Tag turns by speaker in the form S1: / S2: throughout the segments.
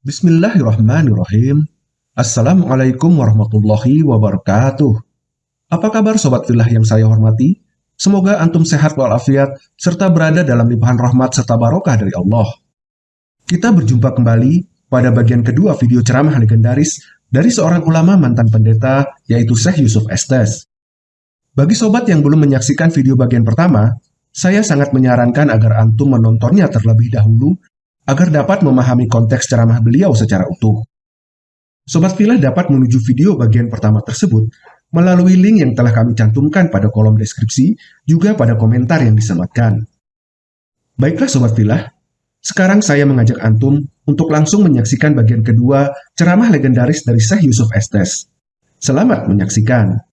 S1: Bismillahirrahmanirrahim. Assalamualaikum warahmatullahi wabarakatuh. Apa kabar Sobat Filah yang saya hormati? Semoga antum sehat walafiat, serta berada dalam limpahan rahmat serta barokah dari Allah. Kita berjumpa kembali pada bagian kedua video ceramah legendaris dari seorang ulama mantan pendeta, yaitu Syekh Yusuf Estes. Bagi sobat yang belum menyaksikan video bagian pertama, saya sangat menyarankan agar antum menontonnya terlebih dahulu agar dapat memahami konteks ceramah beliau secara utuh. Sobat Filah dapat menuju video bagian pertama tersebut melalui link yang telah kami cantumkan pada kolom deskripsi, juga pada komentar yang disematkan. Baiklah Sobat Filah, sekarang saya mengajak Antum untuk langsung menyaksikan bagian kedua ceramah legendaris dari Syekh Yusuf Estes. Selamat menyaksikan.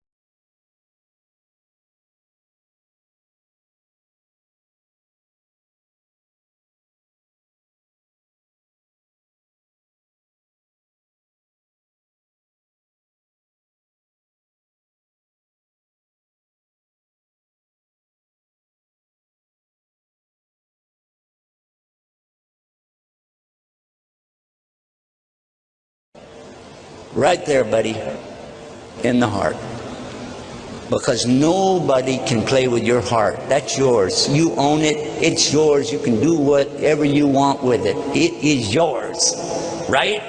S2: Right there, buddy, in the heart. Because nobody can play with your heart. That's yours. You own it. It's yours. You can do whatever you want with it. It is yours. Right?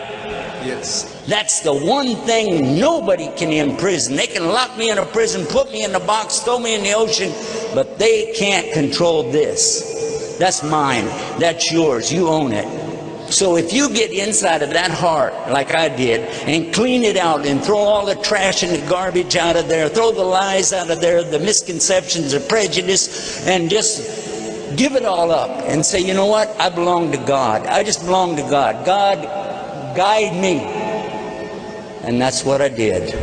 S3: Yes.
S2: That's the one thing nobody can imprison. They can lock me in a prison, put me in a box, throw me in the ocean, but they can't control this. That's mine. That's yours. You own it. So if you get inside of that heart, like I did, and clean it out and throw all the trash and the garbage out of there, throw the lies out of there, the misconceptions, the prejudice, and just give it all up and say, you know what? I belong to God. I just belong to God. God, guide me. And that's what I did.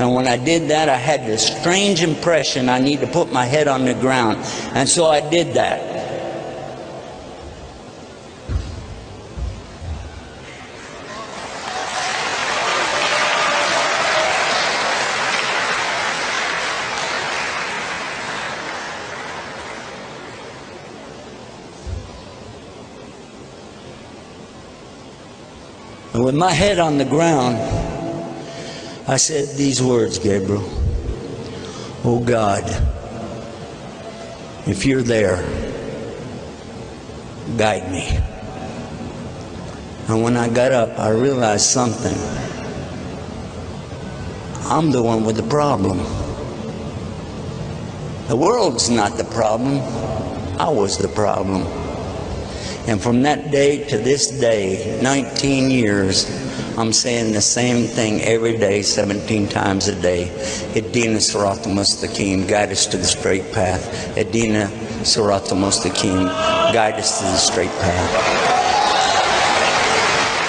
S2: And when I did that, I had this strange impression I need to put my head on the ground. And so I did that. With my head on the ground, I said these words, Gabriel. Oh God, if you're there, guide me. And when I got up, I realized something. I'm the one with the problem. The world's not the problem. I was the problem. And from that day to this day, 19 years, I'm saying the same thing every day, 17 times a day. Edina Sirat Mustaqim, guide us to the straight path. Edina Sirat Mustaqim, guide us to the straight path.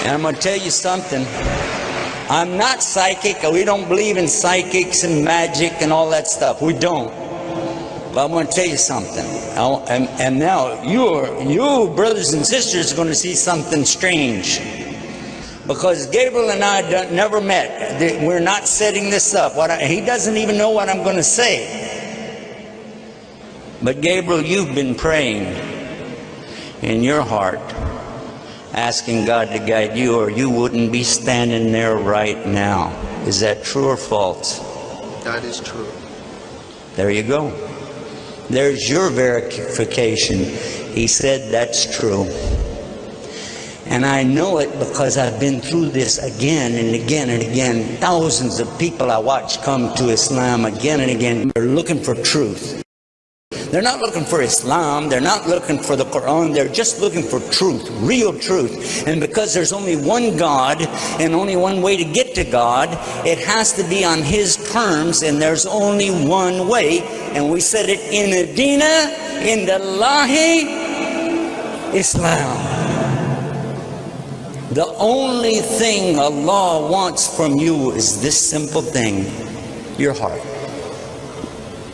S2: And I'm going to tell you something. I'm not psychic. We don't believe in psychics and magic and all that stuff. We don't. But I'm going to tell you something. And, and now you, you brothers and sisters, are going to see something strange. Because Gabriel and I don't, never met. We're not setting this up. What I, he doesn't even know what I'm going to say. But Gabriel, you've been praying in your heart, asking God to guide you, or you wouldn't be standing there right now. Is that true or false?
S3: That is true.
S2: There you go. There's your verification. He said that's true. And I know it because I've been through this again and again and again. Thousands of people I watch come to Islam again and again. They're looking for truth. They're not looking for Islam. They're not looking for the Quran. They're just looking for truth, real truth. And because there's only one God and only one way to get to God, it has to be on His terms and there's only one way. And we said it in Adina, in the Lahi, Islam. The only thing Allah wants from you is this simple thing, your heart.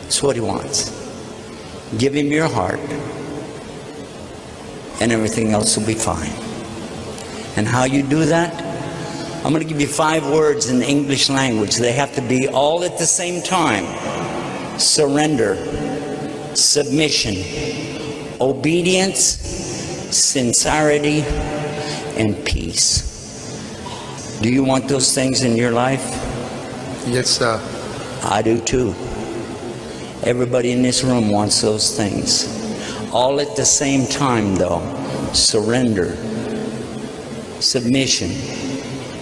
S2: That's what He wants. Give him your heart, and everything else will be fine. And how you do that? I'm going to give you five words in the English language. They have to be all at the same time surrender, submission, obedience, sincerity, and peace. Do you want those things in your life?
S3: Yes, sir.
S2: I do too. Everybody in this room wants those things. All at the same time, though. Surrender, submission,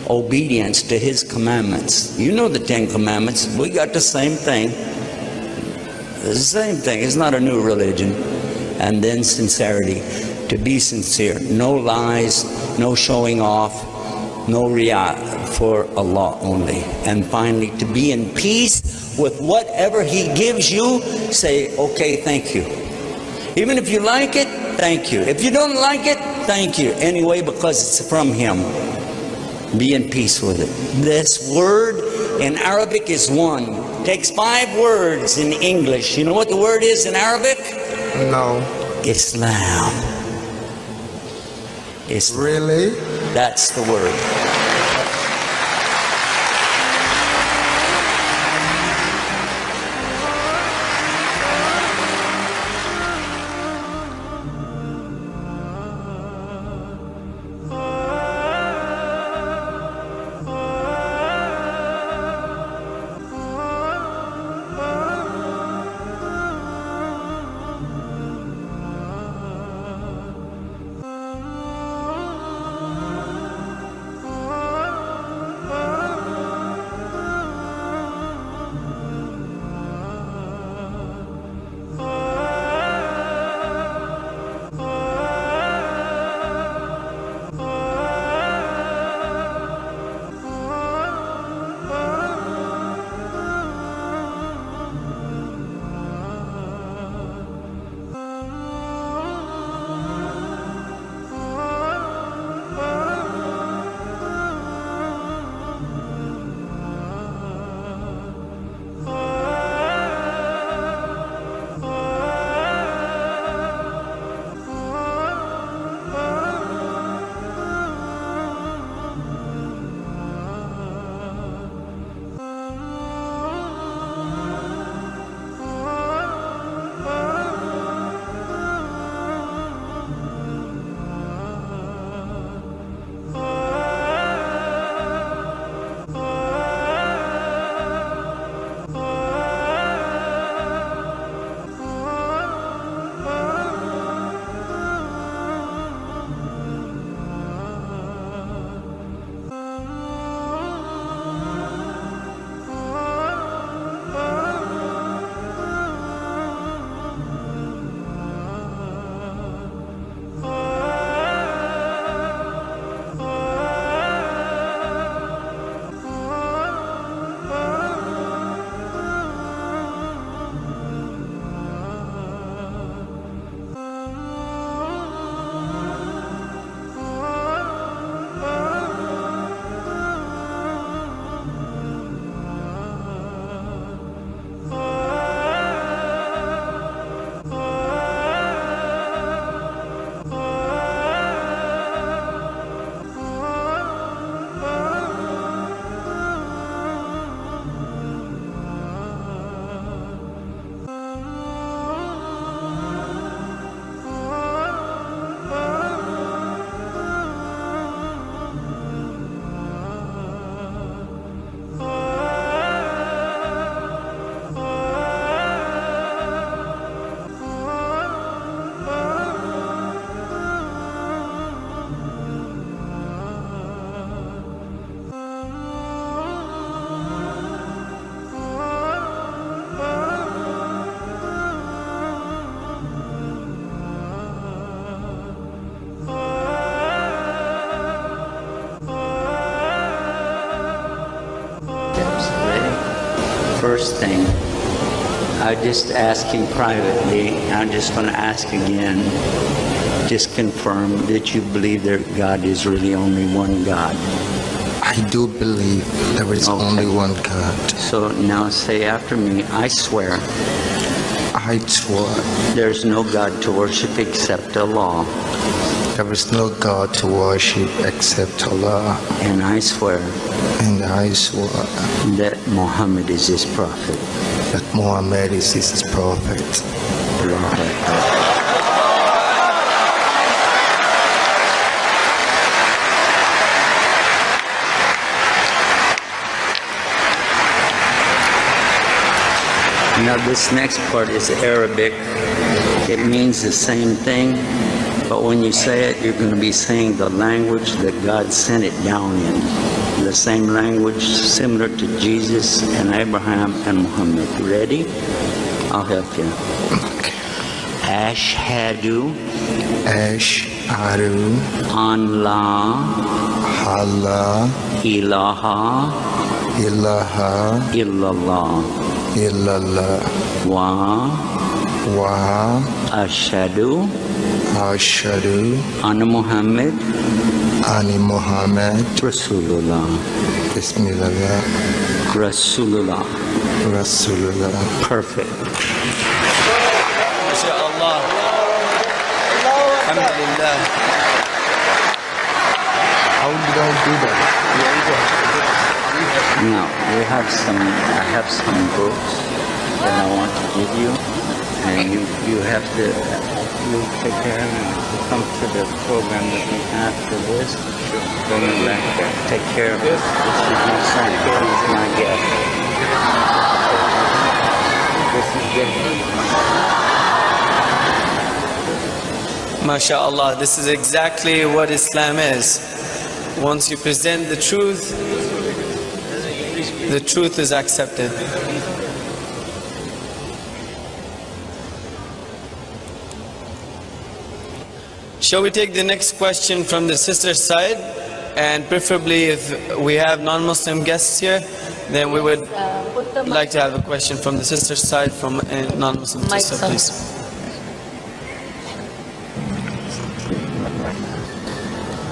S2: obedience to His commandments. You know the Ten Commandments. We got the same thing. The same thing. It's not a new religion. And then sincerity. To be sincere. No lies, no showing off, no riyah for Allah only. And finally, to be in peace with whatever He gives you, say, okay, thank you. Even if you like it, thank you. If you don't like it, thank you. Anyway, because it's from Him. Be in peace with it. This word in Arabic is one. Takes five words in English. You know what the word is in Arabic?
S3: No.
S2: Islam. Islam.
S3: Really?
S2: That's the word. First thing, I just asked him privately. I'm just going to ask again. Just confirm that you believe that God is really only one God.
S3: I do believe there is
S2: Okay.
S3: only one God.
S2: So now say after me, I swear
S3: I swear
S2: there's no God to worship except Allah.
S3: There is no God to worship except Allah.
S2: And I swear.
S3: And I swear.
S2: That Muhammad is his prophet.
S3: That Muhammad is his prophet.
S2: Now this next part is Arabic. It means the same thing, but when you say it, you're going to be saying the language that God sent it down in. The same language similar to Jesus and Abraham and Muhammad. Ready? I'll help you. Ashhadu.
S3: Ash'aru
S2: an la
S3: Allah
S2: ilaha.
S3: Ilaha.
S2: Illallah.
S3: Illallah.
S2: Wa.
S3: Wa.
S2: Ashhadu
S3: ashadu
S2: anna Muhammad
S3: ani Muhammad
S2: Rasulullah.
S3: Bismillah
S2: Rasulullah.
S3: Rasulullah
S2: Perfect.
S4: MashaAllah. Alhamdulillah.
S3: How did I do that?
S2: Now we have some. I have some books that I want to give you, and you you have to you take care of them. Come to the program with me after this. Bring them back there. Take care of it. This is my son. He's my guest. This is different.
S4: MashaAllah. This is exactly what Islam is. Once you present the truth, the truth is accepted. Shall we take the next question from the sister side? And preferably if we have non-Muslim guests here, then we would like to have a question from the sister side from a non-Muslim
S5: Mic,
S4: sister,
S5: sir.
S4: please.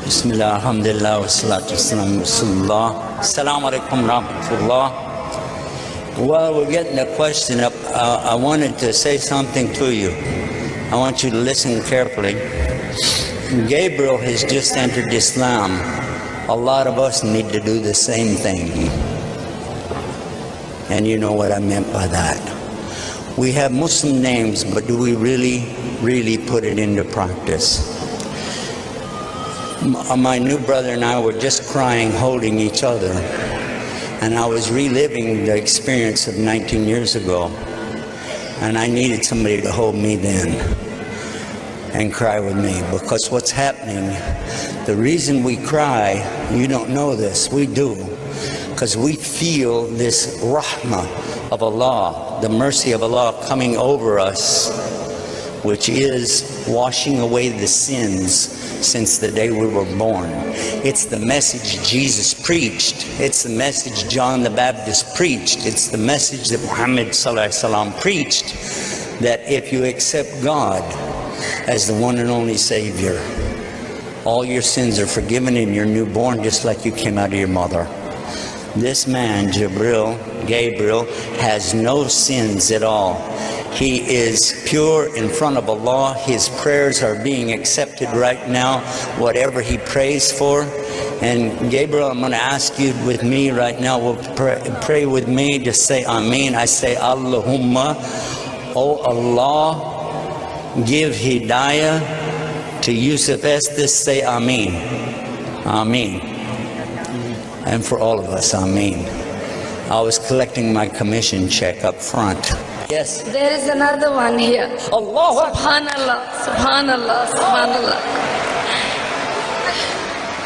S2: Bismillah, alhamdulillah, wa salatu wasalam, Rasulullah. Assalamu alaikum rahmatullah. While we're getting the question up, uh, I wanted to say something to you. I want you to listen carefully. Gabriel has just entered Islam. A lot of us need to do the same thing. And you know what I meant by that. We have Muslim names, but do we really, really put it into practice? Uh, my new brother and I were just crying, holding each other. And I was reliving the experience of 19 years ago. And I needed somebody to hold me then and cry with me. Because what's happening, the reason we cry, you don't know this, we do. Because we feel this rahmah of Allah, the mercy of Allah coming over us which is washing away the sins since the day we were born. It's the message Jesus preached. It's the message John the Baptist preached. It's the message that Muhammad preached that if you accept God as the one and only Savior, all your sins are forgiven and you're newborn just like you came out of your mother. This man, Jibril, Gabriel, has no sins at all. He is pure in front of Allah. His prayers are being accepted right now, whatever he prays for. And Gabriel, I'm going to ask you with me right now, will pray, pray with me. Just say Ameen. I say Allahumma. Oh Allah, give hidayah to Yusuf Estes. Say Ameen. Ameen and for all of us, Amen. I was collecting my commission check up front. Yes.
S5: There is another one here.
S2: Allah
S5: Subhanallah, Subhanallah, Subhanallah.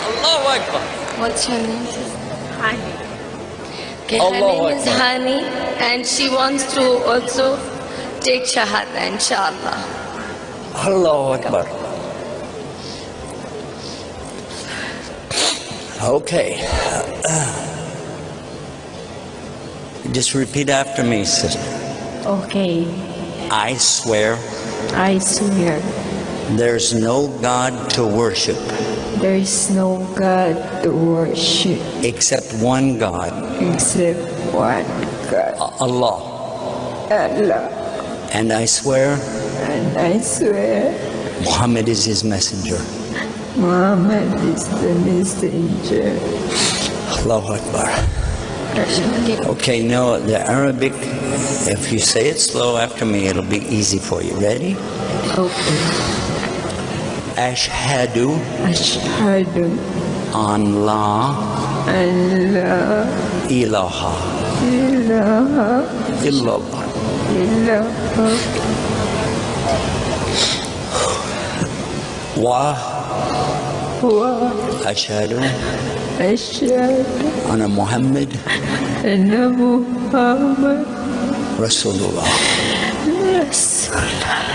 S2: Allahu Akbar.
S5: What's your name? Hani. Okay, her
S2: Allahu
S5: name is Hani and she wants to also take Shahada, inshallah.
S2: Allahu Akbar. Okay. Just repeat after me, sister.
S6: Okay,
S2: I swear
S6: I swear
S2: there's no God to worship
S6: there is no God to worship
S2: except one God,
S6: except one God,
S2: Allah.
S6: Allah.
S2: And I swear
S6: I swear
S2: Muhammad is his messenger.
S6: Muhammad is the messenger.
S2: Allahu Akbar. Okay, now the Arabic, if you say it slow after me, it'll be easy for you. Ready?
S6: Okay.
S2: Ashhadu
S6: Ashhadu
S2: an la
S6: Allah
S2: ilaha
S6: ilaha
S2: illallah
S6: illallah
S2: wa
S6: wa
S2: ashhadu
S6: asyhadu
S2: anna Muhammad
S6: anna Muhammad
S2: Rasulullah.
S6: Rasulullah.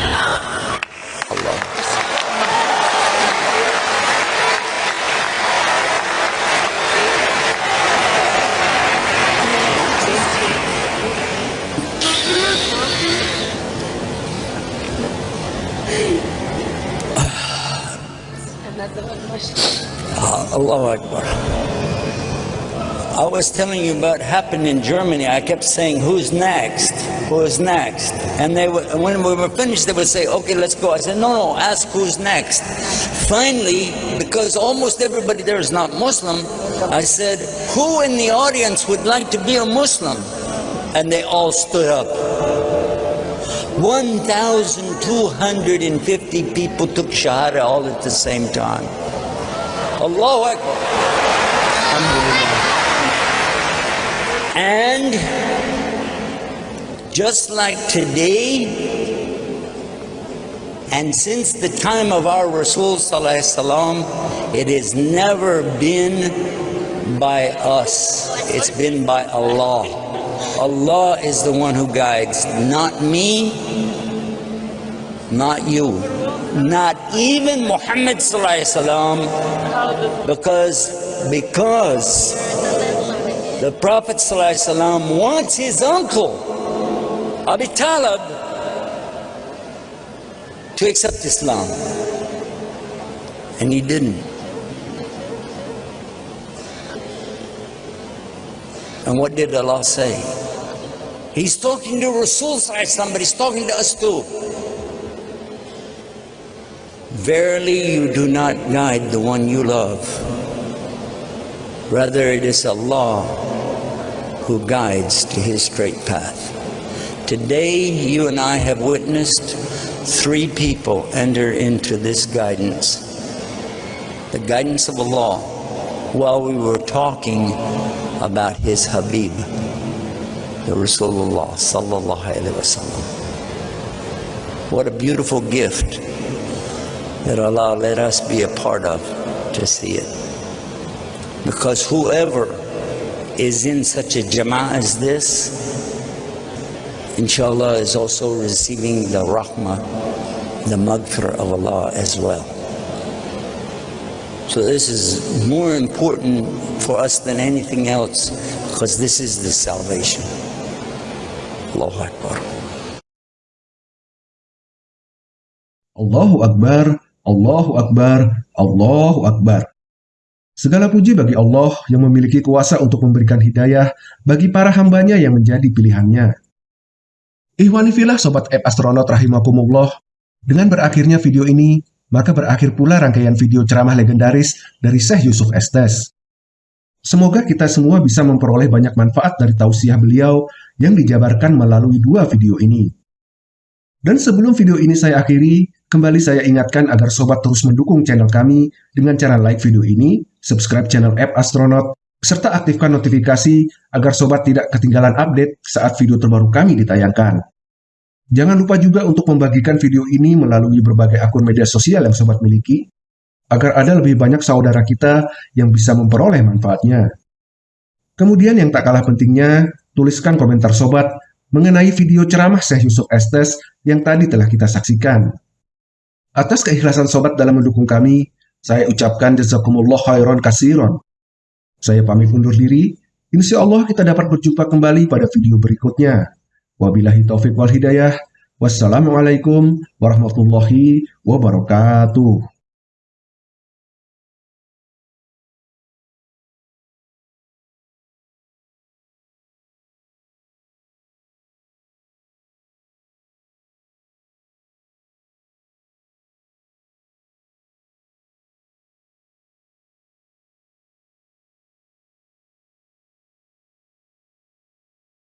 S2: Akbar. I was telling you about happened in Germany. I kept saying, "Who's next? Who's next?" And they would, when we were finished, they would say, "Okay, let's go." I said, "No, no, ask who's next." Finally, because almost everybody there is not Muslim, I said, "Who in the audience would like to be a Muslim?" And they all stood up. 1,250 people took Shahada all at the same time. Allahu Akbar. And just like today, and since the time of our Rasul Sallallahu it has never been by us. It's been by Allah. Allah is the one who guides, not me, not you, not even Muhammad because because the Prophet wants his uncle, Abi Talib, to accept Islam. And he didn't. And what did Allah say? He's talking to Rasul but he's talking to us too. Verily you do not guide the one you love. Rather it is Allah who guides to his straight path. Today, you and I have witnessed three people enter into this guidance. The guidance of Allah while we were talking about his Habib, the Rasulullah sallallahu alaihi wasallam. What a beautiful gift that Allah let us be a part of to see it. Because whoever is in such a jama'ah as this, inshallah, is also receiving the rahmah, the maghfirah of Allah as well. So this is more important for us than anything else because this is the salvation. Allahu Akbar.
S1: Allahu Akbar, Allahu Akbar, Allahu Akbar. Segala puji bagi Allah yang memiliki kuasa untuk memberikan hidayah bagi para hambanya yang menjadi pilihannya. Ihwani filah Sobat App Astronaut Rahimakumullah, dengan berakhirnya video ini, maka berakhir pula rangkaian video ceramah legendaris dari Syekh Yusuf Estes. Semoga kita semua bisa memperoleh banyak manfaat dari tausiah beliau yang dijabarkan melalui dua video ini. Dan sebelum video ini saya akhiri, kembali saya ingatkan agar sobat terus mendukung channel kami dengan cara like video ini, subscribe channel App Astronaut, serta aktifkan notifikasi agar sobat tidak ketinggalan update saat video terbaru kami ditayangkan. Jangan lupa juga untuk membagikan video ini melalui berbagai akun media sosial yang sobat miliki, agar ada lebih banyak saudara kita yang bisa memperoleh manfaatnya. Kemudian yang tak kalah pentingnya, tuliskan komentar sobat mengenai video ceramah Syekh Yusuf Estes yang tadi telah kita saksikan. Atas keikhlasan sobat dalam mendukung kami, saya ucapkan jazakumullah khairan kasiron. Saya pamit undur diri, insya Allah kita dapat berjumpa kembali pada video berikutnya. Wabillahi taufik wal hidayah. Wassalamualaikum warahmatullahi wabarakatuh.